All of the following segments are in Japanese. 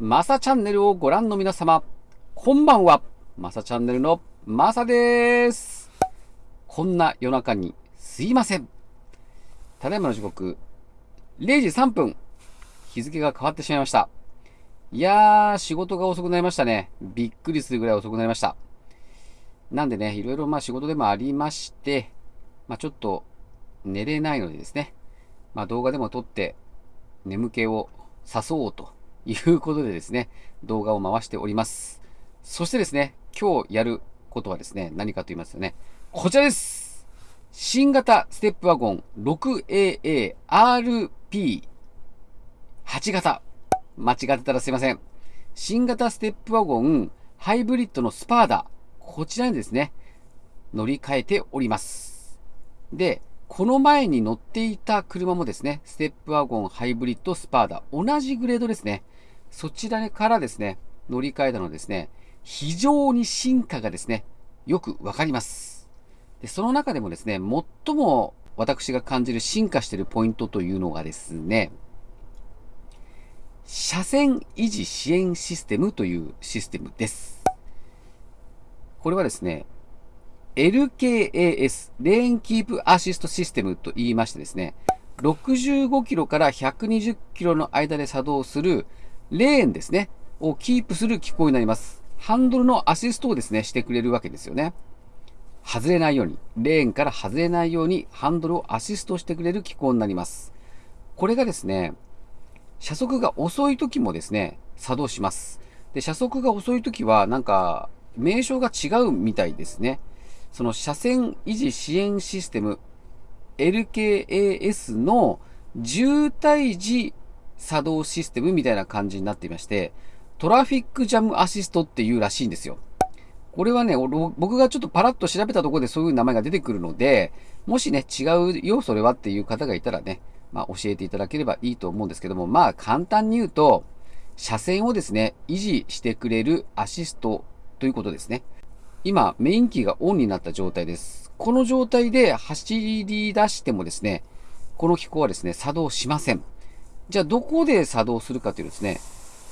マサチャンネルをご覧の皆様、こんばんは。マサチャンネルのマサです。こんな夜中にすいません。ただいまの時刻、0時3分。日付が変わってしまいました。いやー、仕事が遅くなりましたね。びっくりするぐらい遅くなりました。なんでね、いろいろまあ仕事でもありまして、まあちょっと寝れないのでですね、まあ動画でも撮って眠気を誘おうということでですね、動画を回しております。そしてですね、今日やることはですね、何かと言いますとね、こちらです新型ステップワゴン 6AA-RP8 型。間違ってたらすいません。新型ステップワゴンハイブリッドのスパーダ。こちらにですね、乗り換えております。で、この前に乗っていた車もですね、ステップワゴンハイブリッドスパーダ、同じグレードですね。そちらからですね、乗り換えたのですね、非常に進化がですね、よくわかります。で、その中でもですね、最も私が感じる進化しているポイントというのがですね、車線維持支援システムというシステムです。これはですね、LKAS、レーンキープアシストシステムと言いましてですね、65キロから120キロの間で作動するレーンですね、をキープする機構になります。ハンドルのアシストをですね、してくれるわけですよね。外れないように、レーンから外れないようにハンドルをアシストしてくれる機構になります。これがですね、車速が遅い時もですね、作動します。で、車速が遅い時は、なんか、名称が違うみたいですね。その車線維持支援システム LKAS の渋滞時作動システムみたいな感じになっていまして、トラフィックジャムアシストっていうらしいんですよ。これはね、僕がちょっとパラッと調べたところでそういう名前が出てくるので、もしね、違うよ、それはっていう方がいたらね、まあ教えていただければいいと思うんですけども、まあ簡単に言うと、車線をですね、維持してくれるアシストということですね。今、メインキーがオンになった状態です。この状態で走り出してもですね、この機構はですね、作動しません。じゃあ、どこで作動するかというとですね、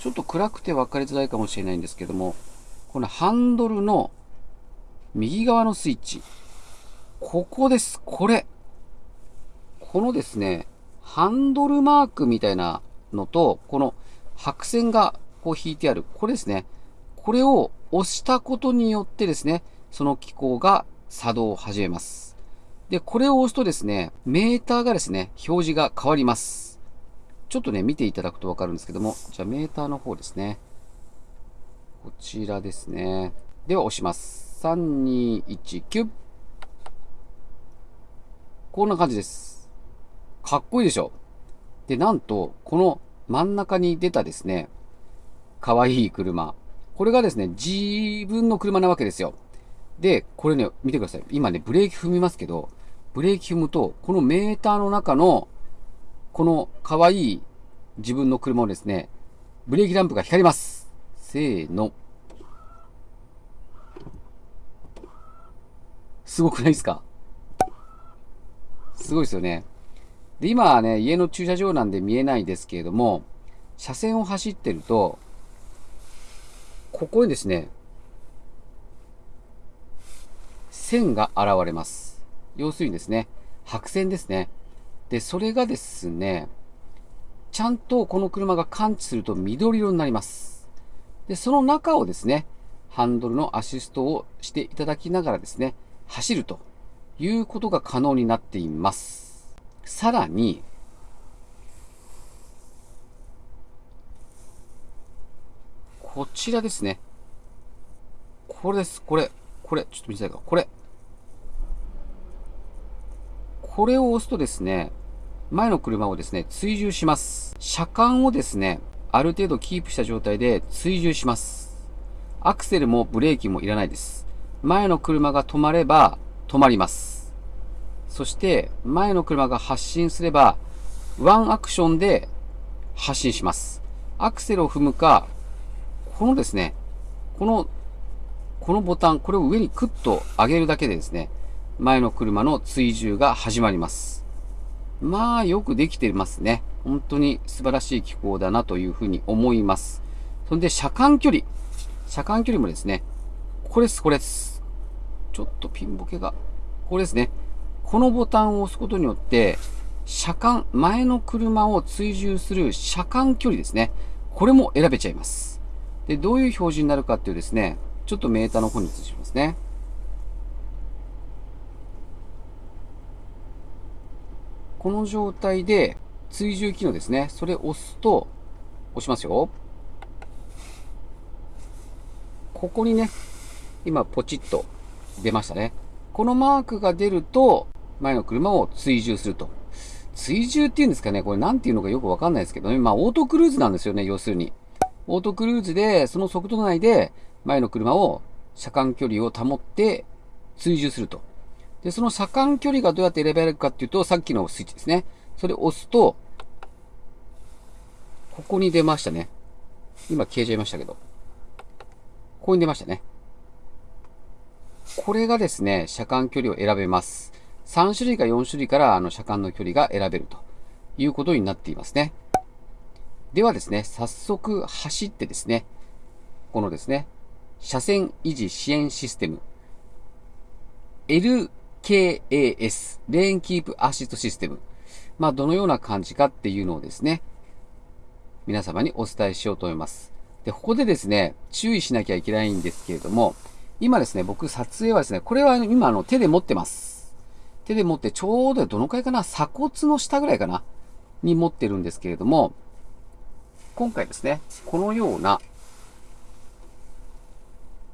ちょっと暗くて分かりづらいかもしれないんですけども、このハンドルの右側のスイッチ。ここです。これ。このですね、ハンドルマークみたいなのと、この白線がこう引いてある。これですね。これを押したことによってですね、その機構が作動を始めます。で、これを押すとですね、メーターがですね、表示が変わります。ちょっとね、見ていただくとわかるんですけども、じゃあメーターの方ですね。こちらですね。では押します。3、2、1、9。こんな感じです。かっこいいでしょで、なんと、この真ん中に出たですね、かわいい車。これがですね、自分の車なわけですよ。で、これね、見てください。今ね、ブレーキ踏みますけど、ブレーキ踏むと、このメーターの中の、この可愛い自分の車をですね、ブレーキランプが光ります。せーの。すごくないですか？すごいですよね。で、今はね、家の駐車場なんで見えないですけれども、車線を走ってると、ここにですね、線が現れます。要するにですね、白線ですね。で、それがですね、ちゃんとこの車が感知すると緑色になります。で、その中をですね、ハンドルのアシストをしていただきながらですね、走るということが可能になっています。さらに、こちらですね。これです。これ。これ。ちょっと見せたいか。これ。これを押すとですね、前の車をですね、追従します。車間をですね、ある程度キープした状態で追従します。アクセルもブレーキもいらないです。前の車が止まれば止まります。そして、前の車が発進すれば、ワンアクションで発進します。アクセルを踏むか、このですね、この、このボタン、これを上にクッと上げるだけでですね、前の車の追従が始まります。まあ、よくできてますね。本当に素晴らしい機構だなというふうに思います。そんで、車間距離。車間距離もですね、これです、これです。ちょっとピンボケが、これですね。このボタンを押すことによって、車間、前の車を追従する車間距離ですね。これも選べちゃいます。で、どういう表示になるかっていうですね、ちょっとメーターの方に移しますね。この状態で追従機能ですね。それを押すと、押しますよ。ここにね、今ポチッと出ましたね。このマークが出ると、前の車を追従すると。追従っていうんですかね、これ何て言うのかよくわかんないですけどね。まあ、オートクルーズなんですよね、要するに。オートクルーズで、その速度内で、前の車を車間距離を保って追従すると。で、その車間距離がどうやって選べるかっていうと、さっきのスイッチですね。それを押すと、ここに出ましたね。今消えちゃいましたけど。ここに出ましたね。これがですね、車間距離を選べます。3種類か4種類からあの車間の距離が選べるということになっていますね。ではですね、早速走ってですね、このですね、車線維持支援システム、KAS、レーンキープアシストシステム。まあ、どのような感じかっていうのをですね、皆様にお伝えしようと思います。で、ここでですね、注意しなきゃいけないんですけれども、今ですね、僕撮影はですね、これは今あの手で持ってます。手で持ってちょうどどのくらいかな鎖骨の下ぐらいかなに持ってるんですけれども、今回ですね、このような、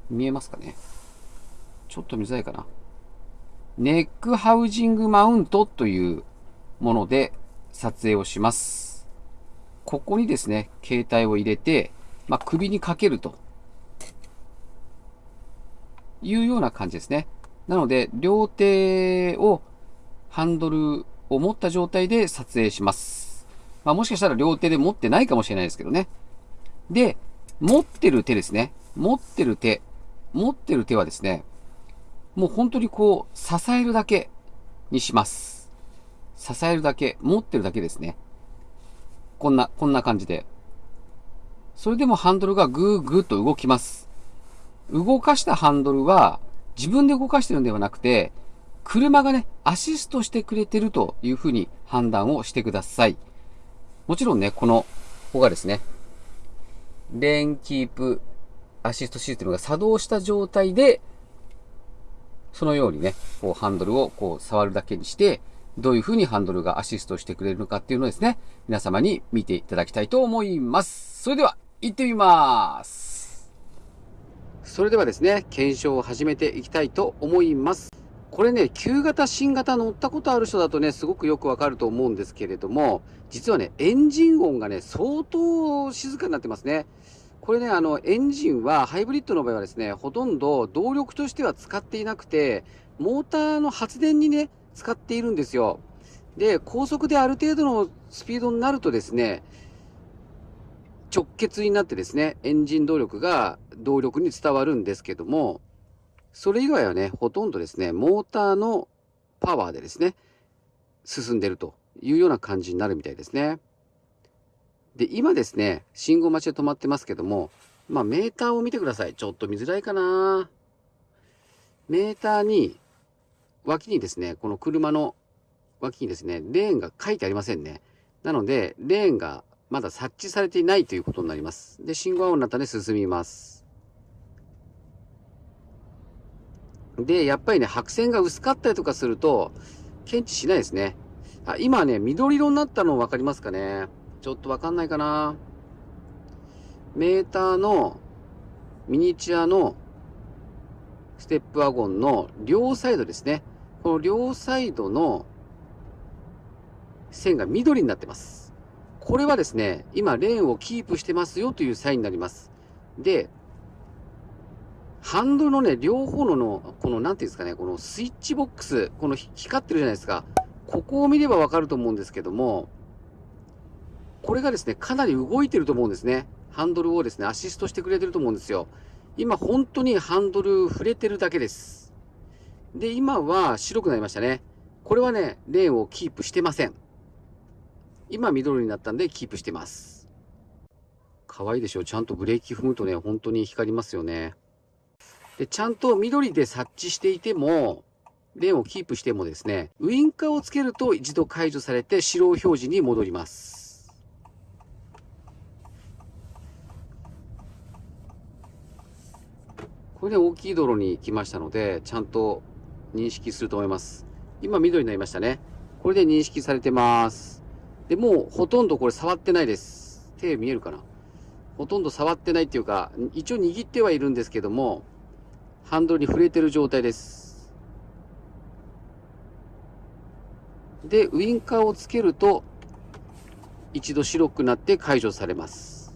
見えますかね？ちょっと見づらいかな？ネックハウジングマウントというもので撮影をします。ここにですね、携帯を入れて、まあ、首にかけるというような感じですね。なので、両手をハンドルを持った状態で撮影します。まあ、もしかしたら両手で持ってないかもしれないですけどね。で、持ってる手ですね。持ってる手。持ってる手はですね、もう本当にこう、支えるだけにします。支えるだけ、持ってるだけですね。こんな、こんな感じで。それでもハンドルがぐーぐーと動きます。動かしたハンドルは、自分で動かしてるんではなくて、車がね、アシストしてくれてるというふうに判断をしてください。もちろんね、この、ここがですね、レーンキープアシストシステムが作動した状態で、そのようにね、こうハンドルをこう触るだけにして、どういうふうにハンドルがアシストしてくれるのかっていうのをですね、皆様に見ていただきたいと思います。それでは、行ってみます。それではですね、検証を始めていきたいと思います。これね、旧型、新型乗ったことある人だとね、すごくよくわかると思うんですけれども、実はね、エンジン音がね、相当静かになってますね。これね、あの、エンジンは、ハイブリッドの場合はですね、ほとんど動力としては使っていなくて、モーターの発電にね、使っているんですよ。で、高速である程度のスピードになるとですね、直結になってですね、エンジン動力が動力に伝わるんですけども、それ以外はね、ほとんどですね、モーターのパワーでですね、進んでるというような感じになるみたいですね。で、今ですね、信号待ちで止まってますけども、まあ、メーターを見てください。ちょっと見づらいかなメーターに、脇にですね、この車の脇にですね、レーンが書いてありませんね。なので、レーンがまだ察知されていないということになります。で、信号青になったので進みます。で、やっぱりね、白線が薄かったりとかすると、検知しないですね。あ、今ね、緑色になったの分かりますかねちょっと分かんないかなメーターのミニチュアのステップワゴンの両サイドですね。この両サイドの線が緑になってます。これはですね、今レーンをキープしてますよというサインになります。で、ハンドルのね、両方のの、この、なんていうんですかね、このスイッチボックス、この光ってるじゃないですか。ここを見ればわかると思うんですけども、これがですね、かなり動いてると思うんですね。ハンドルをですね、アシストしてくれてると思うんですよ。今、本当にハンドル触れてるだけです。で、今は白くなりましたね。これはね、レーンをキープしてません。今緑になったんでキープしてます。可愛いでしょちゃんとブレーキ踏むとね、本当に光りますよね。で、ちゃんと緑で察知していても、レーンをキープしてもですね、ウインカーをつけると一度解除されて白表示に戻ります。これで大きい道路に来ましたので、ちゃんと認識すると思います。今緑になりましたね。これで認識されてます。で、もうほとんどこれ触ってないです。手見えるかな？ほとんど触ってないっていうか、一応握ってはいるんですけども、ハンドルに触れてる状態です。で、ウインカーをつけると、一度白くなって解除されます。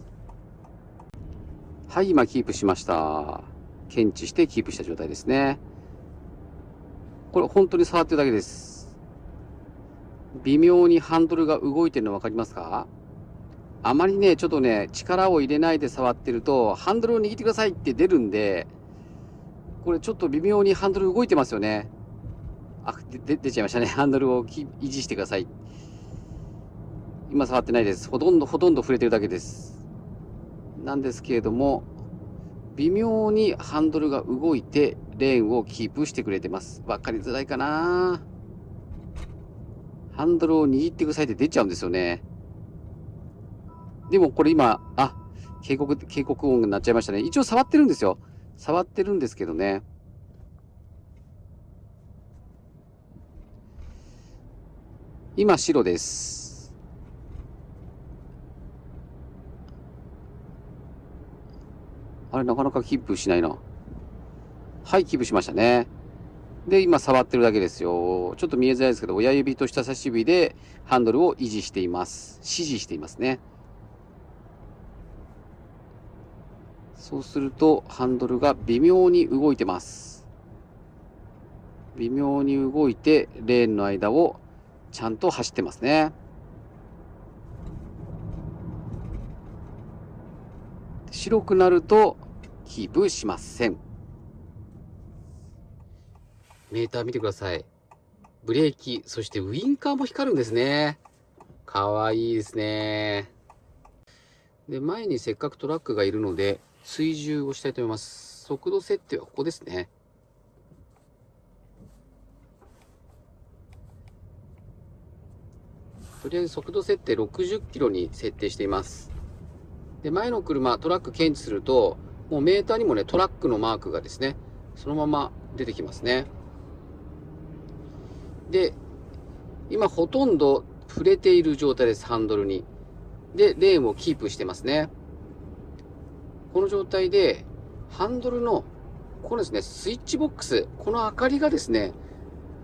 はい、今キープしました。検知してキープした状態ですね。これ本当に触ってるだけです。微妙にハンドルが動いてるの分かりますか？あまりね、ちょっとね、力を入れないで触ってると、ハンドルを握ってくださいって出るんで、これちょっと微妙にハンドル動いてますよね。あ、で出ちゃいましたね。ハンドルを維持してください。今触ってないです。ほとんど、ほとんど触れてるだけです。なんですけれども、微妙にハンドルが動いて、レーンをキープしてくれてます。わかりづらいかなハンドルを握ってくださいって出ちゃうんですよね。でもこれ今、あ、警告、警告音になっちゃいましたね。一応触ってるんですよ。触ってるんですけどね。今白です。あれ、なかなかキープしないな。はい、キープしましたね。で、今触ってるだけですよ。ちょっと見えづらいですけど、親指と人差し指でハンドルを維持しています。指示していますね。そうするとハンドルが微妙に動いてます。微妙に動いてレーンの間をちゃんと走ってますね。白くなるとキープしません。メーター見てください。ブレーキ、そしてウインカーも光るんですね。かわいいですね。で、前にせっかくトラックがいるので、追従をしたいと思います。速度設定はここですね。とりあえず速度設定60キロに設定しています。で、前の車、トラック検知すると、もうメーターにもね、トラックのマークがですね、そのまま出てきますね。で、今ほとんど触れている状態です、ハンドルに。で、レーンをキープしてますね。この状態で、ハンドルの、このですね、スイッチボックス、この明かりがですね、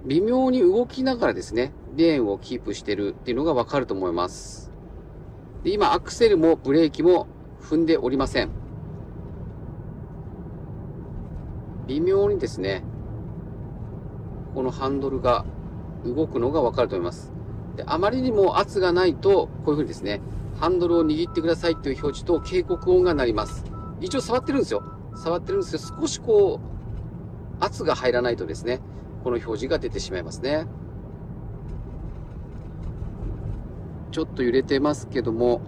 微妙に動きながらですね、レーンをキープしてるっていうのがわかると思います。で今、アクセルもブレーキも踏んでおりません。微妙にですね、このハンドルが動くのがわかると思います。であまりにも圧がないと、こういうふうにですね、ハンドルを握ってくださいという表示と警告音が鳴ります。一応触ってるんですよ。触ってるんですけど、少しこう、圧が入らないとですね、この表示が出てしまいますね。ちょっと揺れてますけども、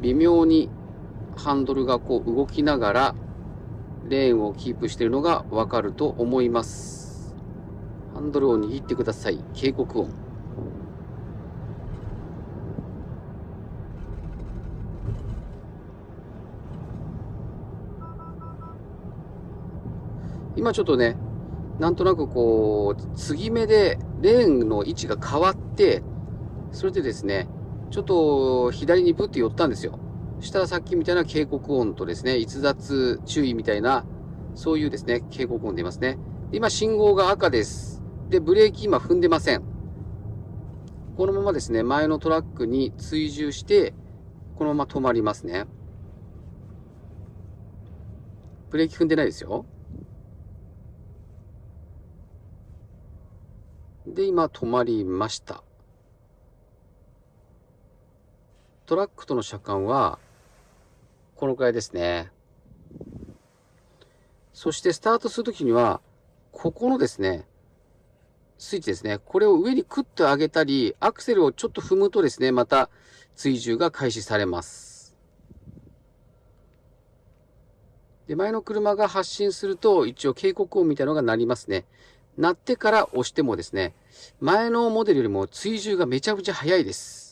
微妙にハンドルがこう動きながら、レーンをキープしているのがわかると思います。ハンドルを握ってください。警告音。今ちょっとね、なんとなくこう、継ぎ目でレーンの位置が変わって、それでですね、ちょっと左にブッて寄ったんですよ。したさっきみたいな警告音とですね、逸脱注意みたいな、そういうですね、警告音出ますね。今信号が赤です。で、ブレーキ今踏んでません。このままですね、前のトラックに追従して、このまま止まりますね。ブレーキ踏んでないですよ。で、今止まりました。トラックとの車間は、このくらいですね。そしてスタートするときには、ここのですね、スイッチですね。これを上にクッと上げたり、アクセルをちょっと踏むとですね、また追従が開始されます。で、前の車が発進すると、一応警告音みたいなのが鳴りますね。鳴ってから押してもですね、前のモデルよりも追従がめちゃくちゃ速いです。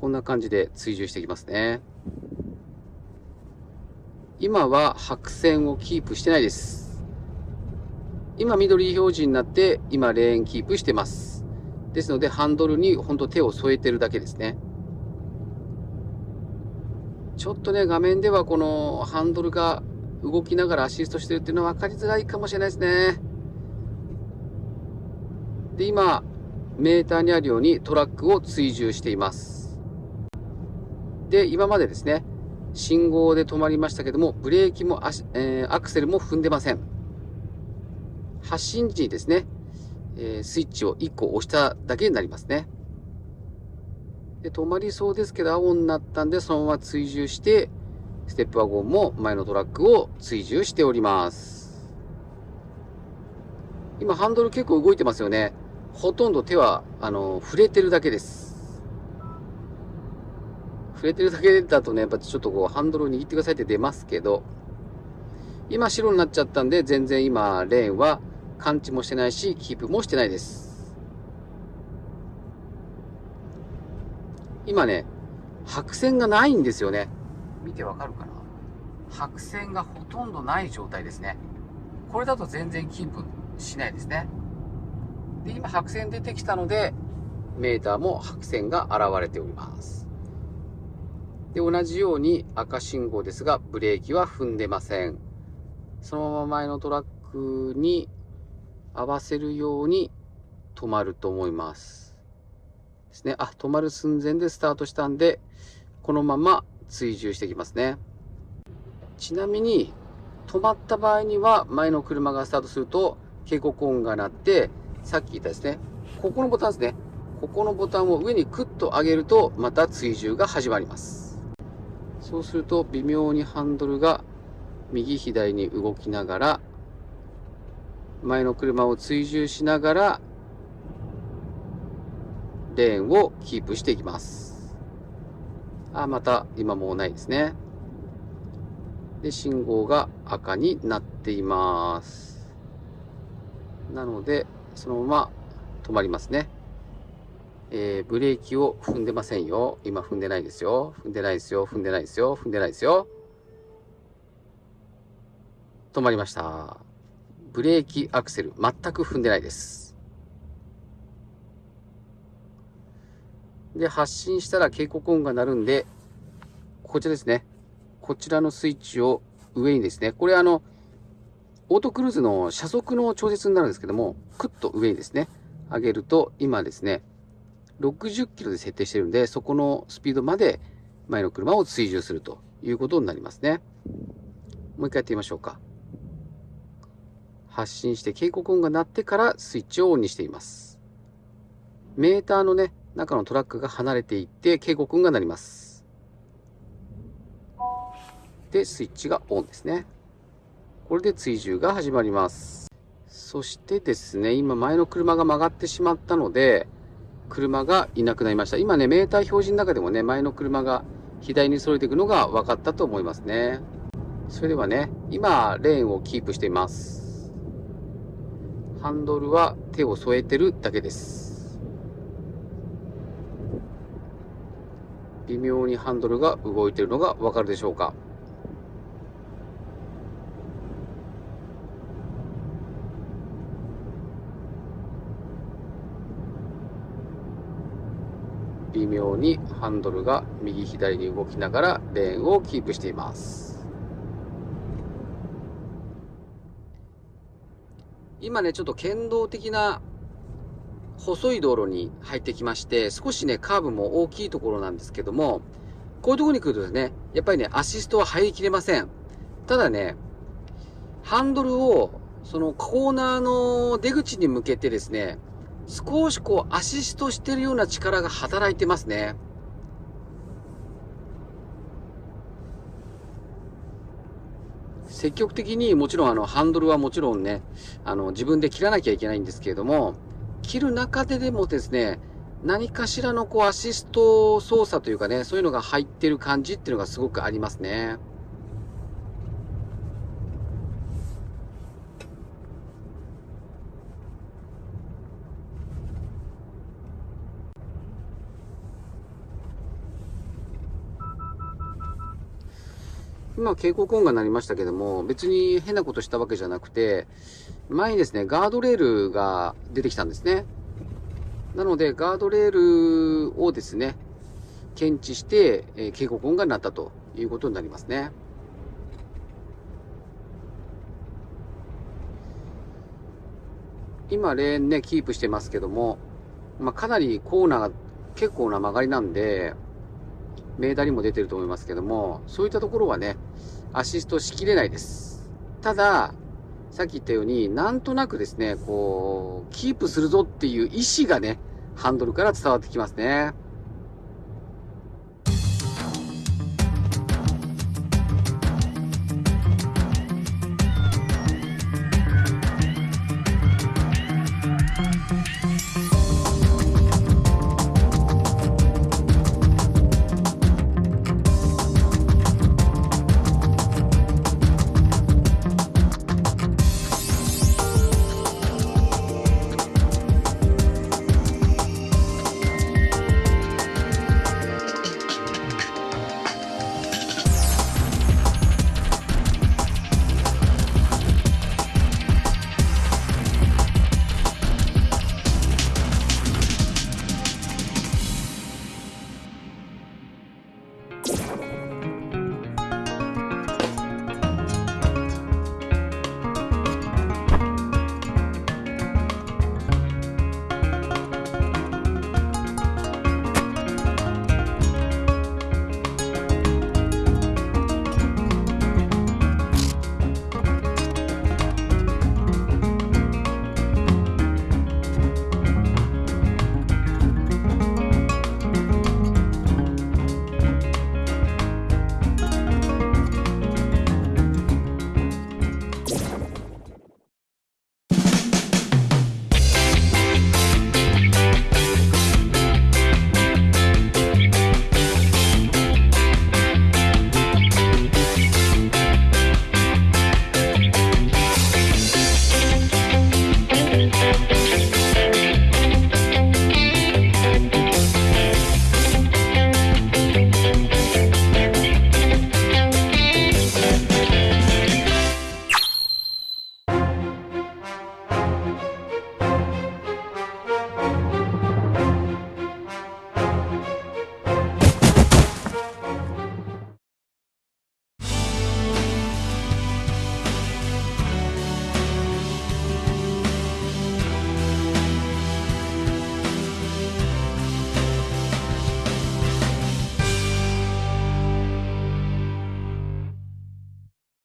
こんな感じで追従していきますね。今は白線をキープしてないです。今緑表示になって、今レーンキープしてます。ですので、ハンドルにほんと手を添えてるだけですね。ちょっとね、画面ではこのハンドルが動きながらアシストしてるっていうのは分かりづらいかもしれないですね。で、今、メーターにあるようにトラックを追従しています。で、今までですね、信号で止まりましたけども、ブレーキもア,、えー、アクセルも踏んでません。発進時にですね、えー、スイッチを1個押しただけになりますね。で、止まりそうですけど、青になったんで、そのまま追従して、ステップワゴンも前のトラックを追従しております。今、ハンドル結構動いてますよね。ほとんど手は、あの、触れてるだけです。触れてるだけだとね、やっぱちょっとこう、ハンドルを握ってくださいって出ますけど、今白になっちゃったんで、全然今、レーンは感知もしてないし、キープもしてないです。今ね、白線がないんですよね。見てわかるかな？白線がほとんどない状態ですね。これだと全然キープしないですね。で、今白線出てきたので、メーターも白線が現れております。で、同じように赤信号ですが、ブレーキは踏んでません。そのまま前のトラックに合わせるように止まると思います。ですね。あ、止まる寸前でスタートしたんで、このまま追従していきますね。ちなみに、止まった場合には、前の車がスタートすると、警告音が鳴って、さっき言ったですね、ここのボタンですね。ここのボタンを上にクッと上げると、また追従が始まります。そうすると微妙にハンドルが右左に動きながら前の車を追従しながらレーンをキープしていきます。あ、また今もうないですね。で、信号が赤になっています。なので、そのまま止まりますね。えー、ブレーキを踏んでませんよ。今踏んでないですよ。踏んでないですよ。踏んでないですよ。踏んでないですよ。止まりました。ブレーキアクセル、全く踏んでないです。で、発進したら警告音が鳴るんで、こちらですね。こちらのスイッチを上にですね、これあの、オートクルーズの車速の調節になるんですけども、クッと上にですね、上げると、今ですね、60キロで設定してるんで、そこのスピードまで前の車を追従するということになりますね。もう一回やってみましょうか。発信して警告音が鳴ってからスイッチをオンにしています。メーターのね、中のトラックが離れていって警告音が鳴ります。で、スイッチがオンですね。これで追従が始まります。そしてですね、今前の車が曲がってしまったので、車がいなくなりました。今ね、メーター表示の中でもね、前の車が左にそれていくのが分かったと思いますね。それではね、今、レーンをキープしています。ハンドルは手を添えてるだけです。微妙にハンドルが動いているのが分かるでしょうか。微妙にハンドルが右左に動きながらレーンをキープしています。今ね、ちょっと剣道的な細い道路に入ってきまして、少しね、カーブも大きいところなんですけども、こういうところに来るとですね、やっぱりね、アシストは入りきれません。ただね、ハンドルを、そのコーナーの出口に向けてですね、少しこうアシストしてるような力が働いてますね。積極的にもちろんあのハンドルはもちろんね、あの自分で切らなきゃいけないんですけれども、切る中ででもですね、何かしらのこうアシスト操作というかね、そういうのが入ってる感じっていうのがすごくありますね。今、警告音が鳴りましたけども、別に変なことしたわけじゃなくて、前にですね、ガードレールが出てきたんですね。なので、ガードレールをですね、検知して、え、警告音が鳴ったということになりますね。今、レーンね、キープしてますけども、まあ、かなりコーナーが結構な曲がりなんで、メーターにも出てると思いますけども、そういったところはね、アシストしきれないです。ただ、さっき言ったように、なんとなくですね、こう、キープするぞっていう意志がね、ハンドルから伝わってきますね。